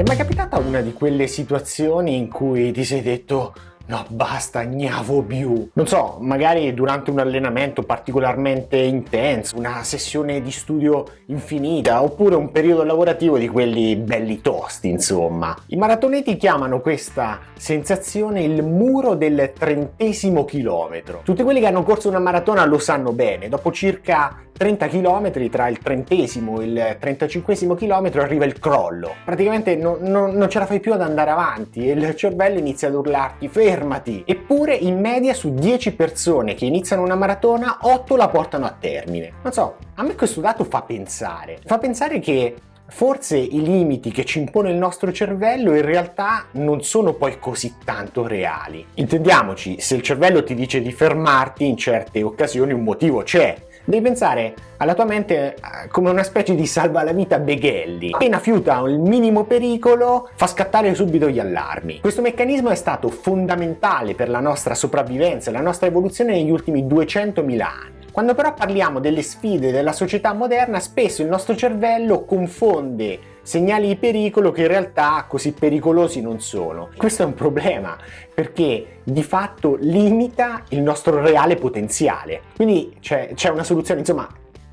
Ti è mai capitata una di quelle situazioni in cui ti sei detto No, basta, gnavo più. Non so, magari durante un allenamento particolarmente intenso, una sessione di studio infinita, oppure un periodo lavorativo di quelli belli tosti, insomma. I maratoneti chiamano questa sensazione il muro del trentesimo chilometro. Tutti quelli che hanno corso una maratona lo sanno bene, dopo circa 30 km tra il trentesimo e il trentacinquesimo chilometro arriva il crollo. Praticamente non, non, non ce la fai più ad andare avanti e il cervello inizia ad urlarti fermati. Eppure in media su 10 persone che iniziano una maratona 8 la portano a termine. Non so, a me questo dato fa pensare. Fa pensare che Forse i limiti che ci impone il nostro cervello in realtà non sono poi così tanto reali. Intendiamoci, se il cervello ti dice di fermarti in certe occasioni un motivo c'è, Devi pensare alla tua mente eh, come una specie di salva la vita beghelli. Appena fiuta il minimo pericolo, fa scattare subito gli allarmi. Questo meccanismo è stato fondamentale per la nostra sopravvivenza e la nostra evoluzione negli ultimi 200.000 anni. Quando però parliamo delle sfide della società moderna, spesso il nostro cervello confonde segnali di pericolo che in realtà così pericolosi non sono. Questo è un problema perché di fatto limita il nostro reale potenziale. Quindi c'è una soluzione, insomma,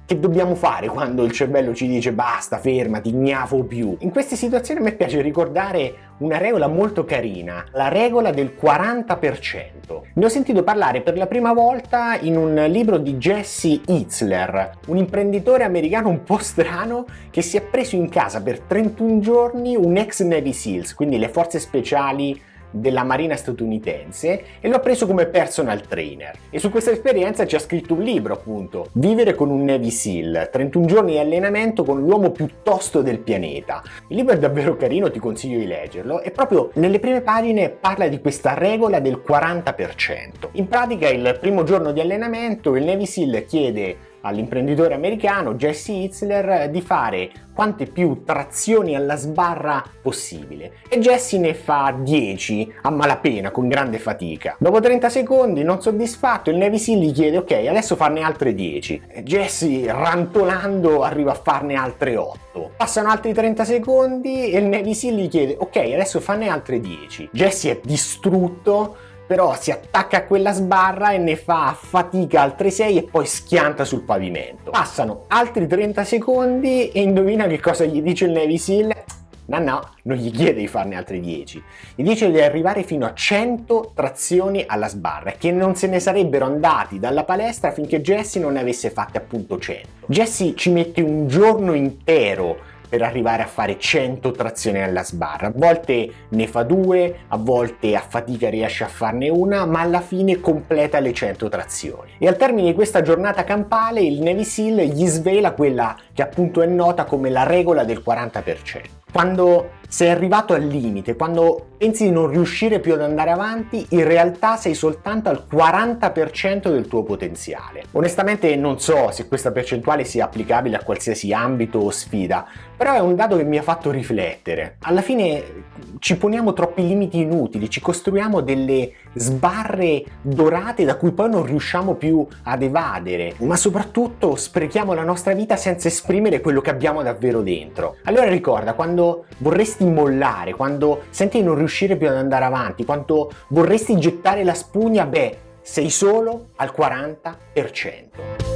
che dobbiamo fare quando il cervello ci dice basta, fermati, gnafo più? In queste situazioni a me piace ricordare una regola molto carina, la regola del 40%. Ne ho sentito parlare per la prima volta in un libro di Jesse Itzler, un imprenditore americano un po' strano che si è preso in casa per 31 giorni un ex Navy Seals, quindi le forze speciali della marina statunitense e l'ho preso come personal trainer. E su questa esperienza ci ha scritto un libro appunto Vivere con un Navy SEAL 31 giorni di allenamento con l'uomo più tosto del pianeta. Il libro è davvero carino ti consiglio di leggerlo. E proprio nelle prime pagine parla di questa regola del 40% in pratica il primo giorno di allenamento il Navy SEAL chiede all'imprenditore americano Jesse Itzler di fare quante più trazioni alla sbarra possibile e Jesse ne fa 10 a malapena con grande fatica. Dopo 30 secondi non soddisfatto il Navy Seal gli chiede ok adesso farne altre 10 e Jesse rantolando arriva a farne altre 8. Passano altri 30 secondi e il Navy Seal gli chiede ok adesso farne altre 10. Jesse è distrutto però si attacca a quella sbarra e ne fa fatica altre 6 e poi schianta sul pavimento. Passano altri 30 secondi e indovina che cosa gli dice il Navy Seal? No, no, non gli chiede di farne altri 10. Gli dice di arrivare fino a 100 trazioni alla sbarra e che non se ne sarebbero andati dalla palestra finché Jesse non ne avesse fatte appunto 100. Jesse ci mette un giorno intero per arrivare a fare 100 trazioni alla sbarra. A volte ne fa due, a volte a fatica riesce a farne una, ma alla fine completa le 100 trazioni. E al termine di questa giornata campale il Navy Seal gli svela quella che appunto è nota come la regola del 40%. Quando sei arrivato al limite, quando pensi di non riuscire più ad andare avanti, in realtà sei soltanto al 40% del tuo potenziale. Onestamente non so se questa percentuale sia applicabile a qualsiasi ambito o sfida, però è un dato che mi ha fatto riflettere. Alla fine ci poniamo troppi limiti inutili, ci costruiamo delle sbarre dorate da cui poi non riusciamo più ad evadere, ma soprattutto sprechiamo la nostra vita senza esprimere quello che abbiamo davvero dentro. Allora ricorda, quando vorresti mollare, quando senti non riuscire più ad andare avanti, quando vorresti gettare la spugna, beh, sei solo al 40%.